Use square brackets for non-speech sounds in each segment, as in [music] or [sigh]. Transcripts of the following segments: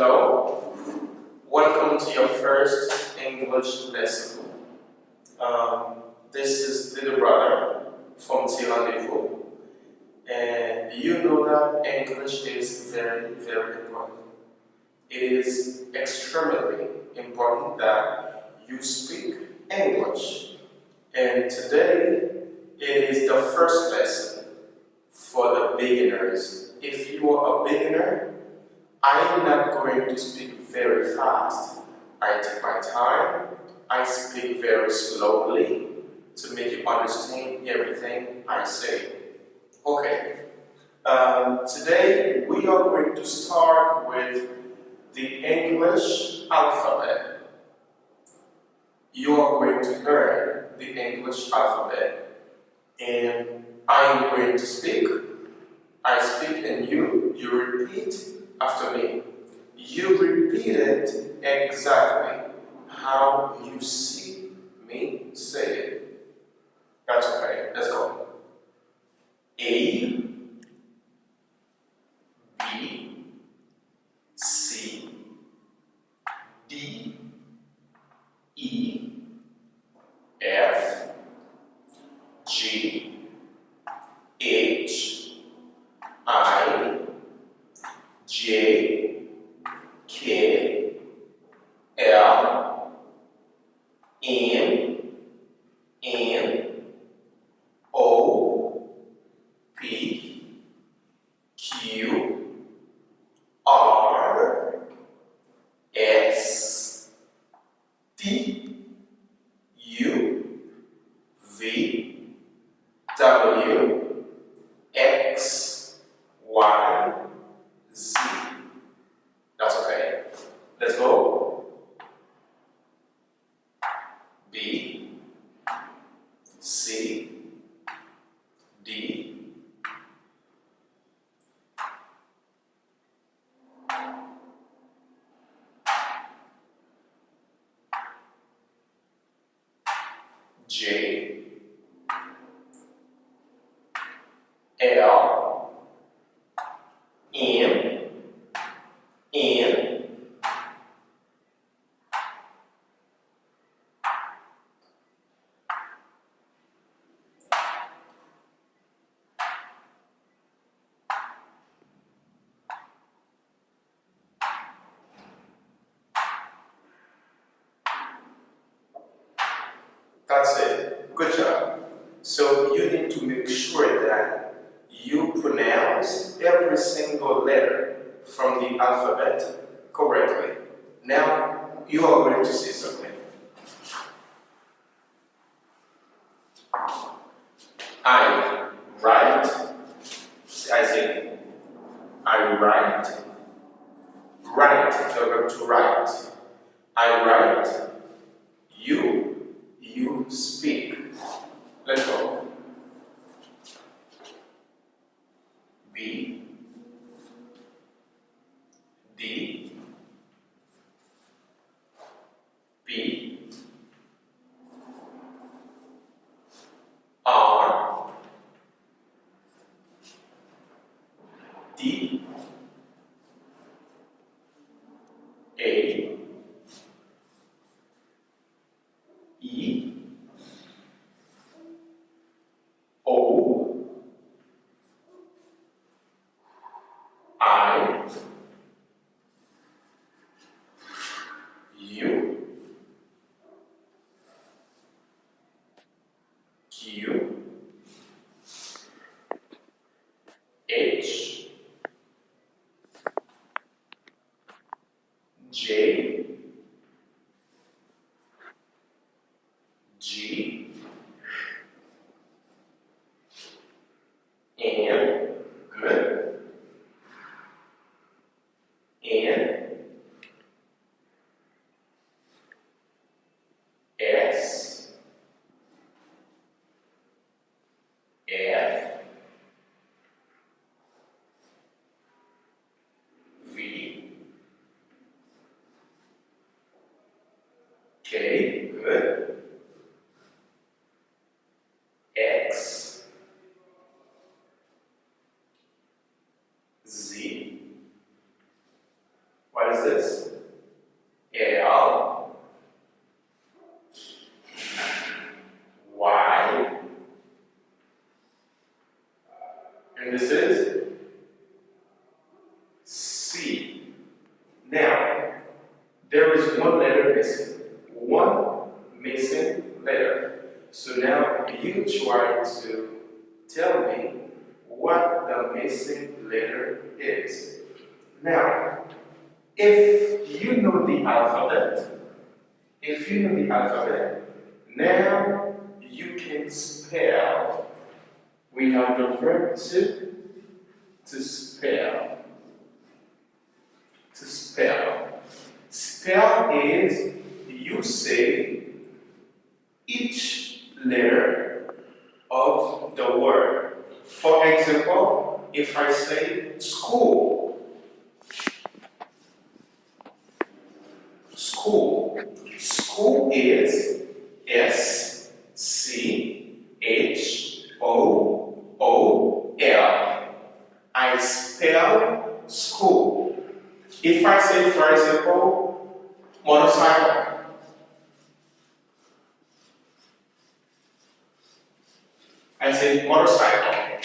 Hello, welcome to your first English lesson. Um, this is little brother from Tirandeville, and you know that English is very, very important. It is extremely important that you speak English. And today, it is the first lesson for the beginners. If you are a beginner, I'm not going to speak very fast. I take my time, I speak very slowly to make you understand everything I say. Okay, um, today we are going to start with the English alphabet. You are going to learn the English alphabet and I am going to speak. I speak and you, you repeat after me. You repeat it exactly how you see me say it. That's okay. Let's go. A, B, C, D, E, F, G, H, I, J, K, L, M, N, O, P, Q, R, S, T, U, V, W, X, Y, Z. That's okay. Let's go. B, C, D, J, L, M, N, That's it. Good job. So you need to make sure that you pronounce every single letter from the alphabet correctly. Now you are going to see something. I write. I say I write. Write, the verb to write. I write. You you speak. Let's go. B. D. B R. D. A E O I U Q H J G and good and S F V K good X Z what is it? And this is C. Now, there is one letter missing. One missing letter. So now you try to tell me what the missing letter is. Now, if you know the alphabet, if you know the alphabet, now you can spell. We have the verb to, to spell. To spell. Spell is you say each letter of the word. For example, if I say school, school, school is S C H O O L. I spell school. If I say, for example, motorcycle, I say motorcycle.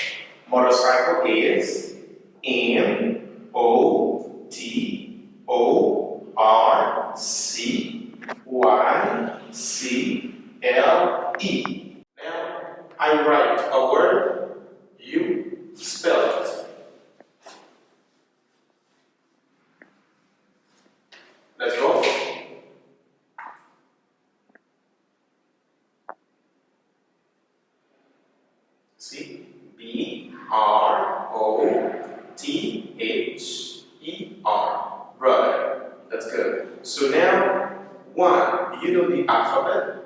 Motorcycle is M O T O R C Y C L E. Now I write a word, you spell it. Let's go. See? B R O T H E R. Brother. That's good. So now, one, you know the alphabet.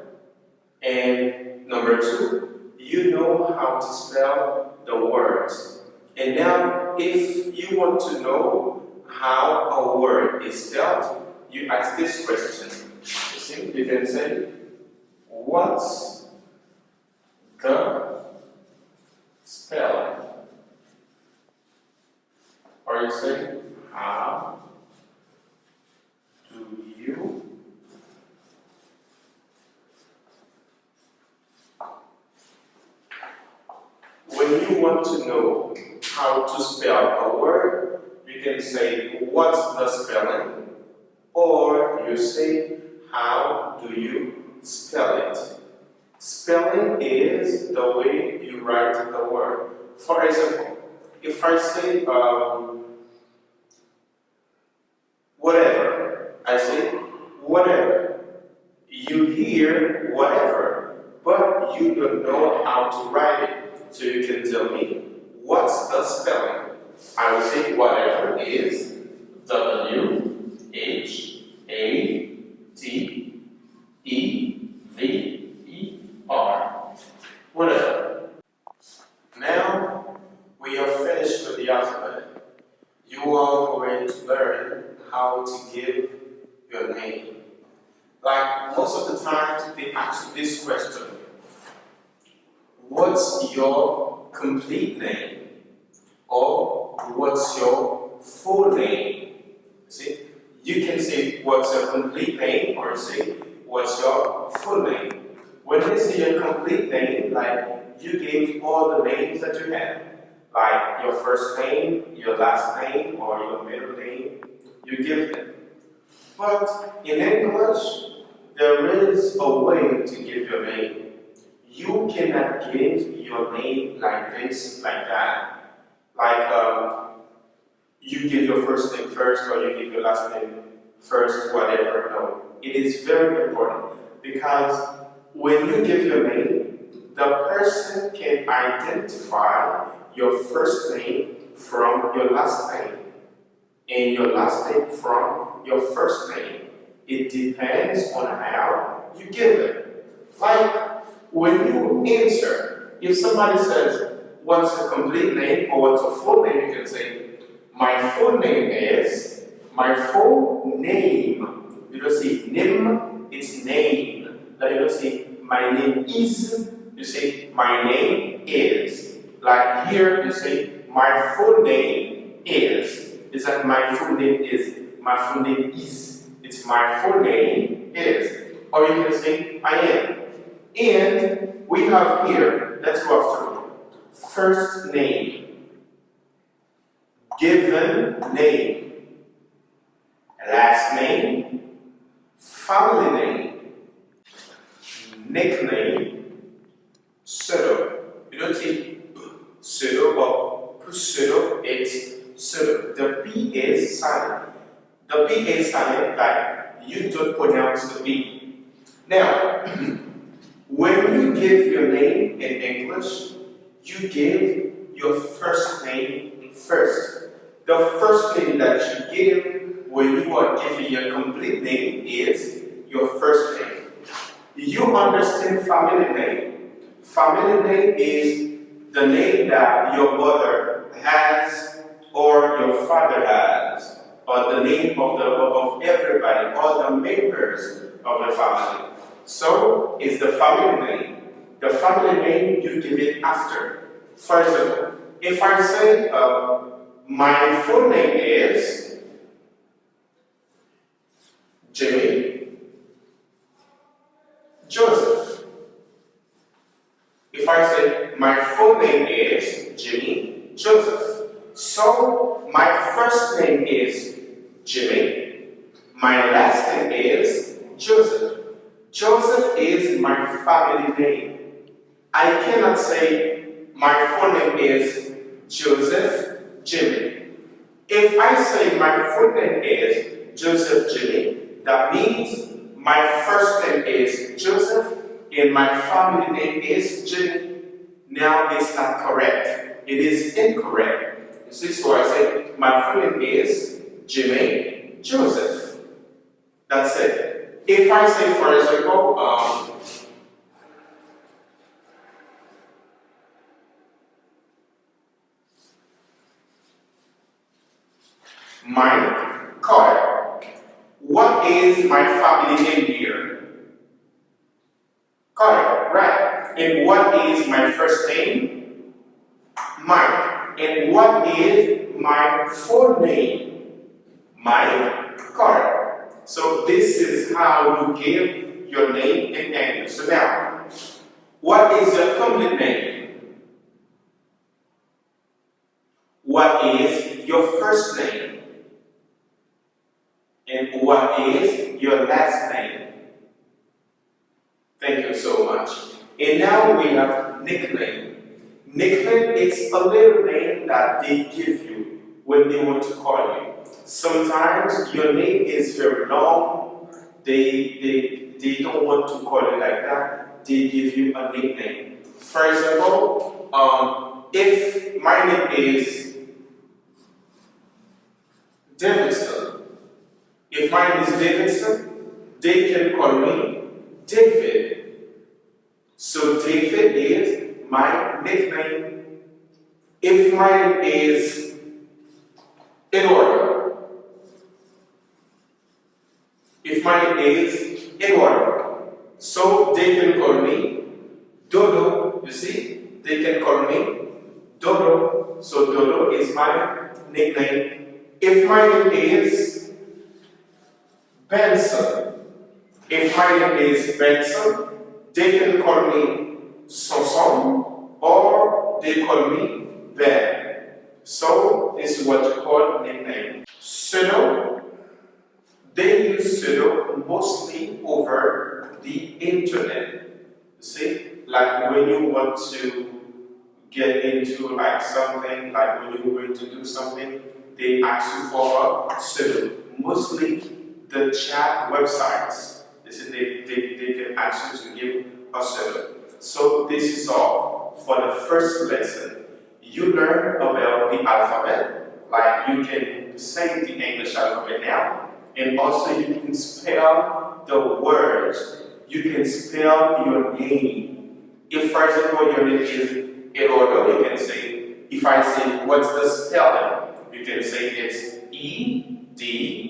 And number two, you know how to spell the words. And now, if you want to know how a word is spelled, you ask this question. You you can say, what's the spelling? Or you say, how do you When you want to know how to spell a word, you can say, what's the spelling? Or you say, how do you spell it? Spelling is the way you write the word. For example, if I say um, whatever, I say whatever. You hear whatever, but you don't know how to write it. So you can tell me what's the spelling. I will say whatever is W H A T E V E R. Whatever. Now we are finished with the alphabet. You are going to learn how to give your name. Like most of the times they ask this question. What's your complete name? Or what's your full name? See? You can say what's your complete name or say what's your full name. When they say your complete name, like you gave all the names that you have, like your first name, your last name, or your middle name, you give them. But in English, there is a way to give your name. You cannot give your name like this, like that. Like um, you give your first name first or you give your last name first, whatever. No. It is very important because when you give your name, the person can identify your first name from your last name and your last name from your first name. It depends on how you give it. Like when you answer, if somebody says, what's your complete name or what's your full name, you can say, my full name is, my full name. You don't say nim, it's name. Like you don't say, my name is, you say, my name is. Like here, you say, my full name is. It's like my full name is, my full name is. It's my full name is. Or you can say, I am. And we have here, let's go after first name. given name, last name, family name, nickname, pseudo. You don't see pseudo or pseudo, it's pseudo. The P is silent. The P is silent, like you don't pronounce the P. Now, [clears throat] when you give your name in English, you give your first name first. The first name that you give when you are giving your complete name is your first name. You understand family name. Family name is the name that your mother has or your father has or the name of, the, of everybody, all the members of the family. So, is the family name. The family name, you give it after. For example, if I say, uh, my full name is Jimmy Joseph. If I say, my full name is Jimmy Joseph. So, my first name is Jimmy. My last name is Joseph. Joseph is my family name. I cannot say my full name is Joseph Jimmy. If I say my full name is Joseph Jimmy, that means my first name is Joseph and my family name is Jimmy. Now it's not correct. It is incorrect. See, so I say my full name is Jimmy Joseph. That's it. If I say, for example, um, Carter. What is my family name here? Carter, right. And what is my first name? Mike. And what is my full name? Mike Carter. So this is how you give your name and English. So now, what is your complete name? What is your first name? And what is your last name? Thank you so much. And now we have nickname. Nickname is a little name that they give you when they want to call you. Sometimes your name is very long. They, they, they don't want to call you like that. They give you a nickname. For example, um, if my name is Davidson, if my name is Davidson, they can call me David. So David is my nickname. If my name is Eduardo, if my name is Eduardo, so they can call me Dodo. You see, they can call me Dodo. So Dodo is my nickname. If my name is Benson. If my name is Benson, they can call me Soson or they call me Ben. So this is what you call nickname. Pseudo, they use pseudo mostly over the internet. See, like when you want to get into like something, like when you're going to do something, they ask you for a pseudo. Mostly the chat websites. They said they, they, they can ask you to give a survey. So this is all for the first lesson. You learn about the alphabet, like you can say the English alphabet now, and also you can spell the words. You can spell your name. If, for example, your name is Eduardo, you can say, if I say, what's the spelling? You can say it's E D